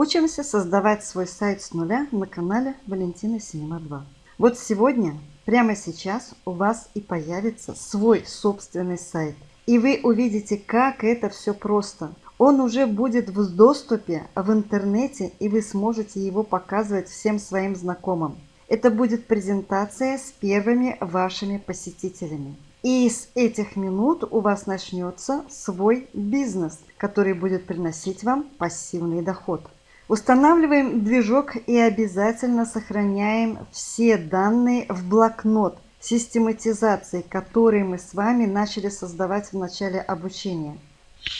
Учимся создавать свой сайт с нуля на канале Валентина Синема 2. Вот сегодня, прямо сейчас у вас и появится свой собственный сайт. И вы увидите, как это все просто. Он уже будет в доступе в интернете, и вы сможете его показывать всем своим знакомым. Это будет презентация с первыми вашими посетителями. И с этих минут у вас начнется свой бизнес, который будет приносить вам пассивный доход. Устанавливаем движок и обязательно сохраняем все данные в блокнот систематизации, которые мы с вами начали создавать в начале обучения.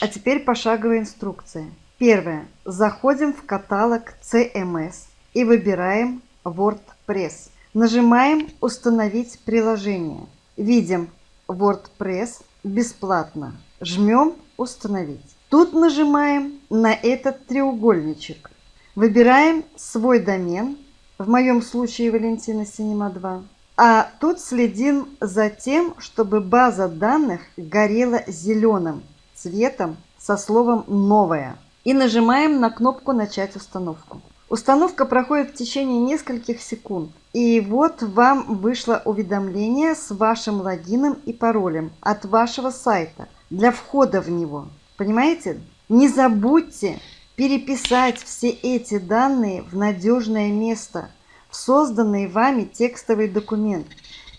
А теперь пошаговая инструкция. Первое. Заходим в каталог CMS и выбираем WordPress. Нажимаем «Установить приложение». Видим WordPress бесплатно. Жмем «Установить». Тут нажимаем на этот треугольничек. Выбираем свой домен, в моем случае Валентина Синема 2. А тут следим за тем, чтобы база данных горела зеленым цветом со словом «Новая». И нажимаем на кнопку «Начать установку». Установка проходит в течение нескольких секунд. И вот вам вышло уведомление с вашим логином и паролем от вашего сайта для входа в него. Понимаете? Не забудьте переписать все эти данные в надежное место, в созданный вами текстовый документ.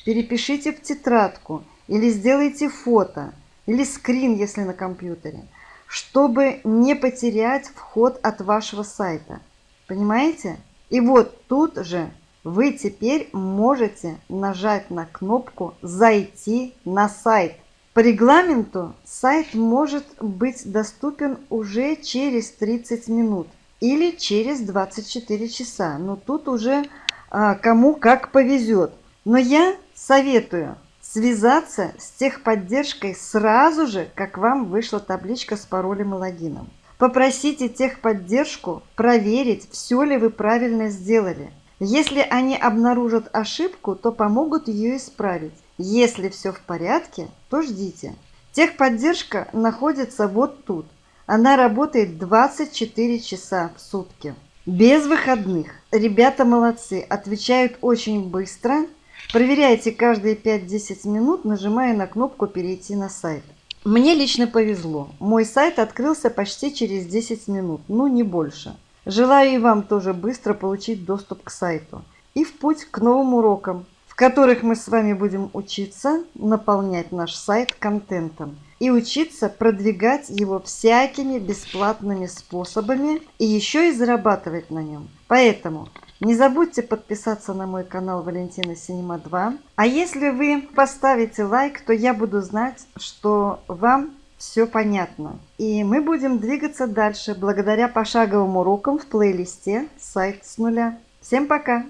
Перепишите в тетрадку или сделайте фото или скрин, если на компьютере, чтобы не потерять вход от вашего сайта. Понимаете? И вот тут же вы теперь можете нажать на кнопку «Зайти на сайт». По регламенту сайт может быть доступен уже через 30 минут или через 24 часа. Но тут уже а, кому как повезет. Но я советую связаться с техподдержкой сразу же, как вам вышла табличка с паролем и логином. Попросите техподдержку проверить, все ли вы правильно сделали. Если они обнаружат ошибку, то помогут ее исправить. Если все в порядке, то ждите. Техподдержка находится вот тут. Она работает 24 часа в сутки. Без выходных. Ребята молодцы, отвечают очень быстро. Проверяйте каждые 5-10 минут, нажимая на кнопку «Перейти на сайт». Мне лично повезло. Мой сайт открылся почти через 10 минут, ну не больше. Желаю и вам тоже быстро получить доступ к сайту. И в путь к новым урокам которых мы с вами будем учиться наполнять наш сайт контентом и учиться продвигать его всякими бесплатными способами и еще и зарабатывать на нем. Поэтому не забудьте подписаться на мой канал Валентина Синема 2. А если вы поставите лайк, то я буду знать, что вам все понятно. И мы будем двигаться дальше благодаря пошаговым урокам в плейлисте «Сайт с нуля». Всем пока!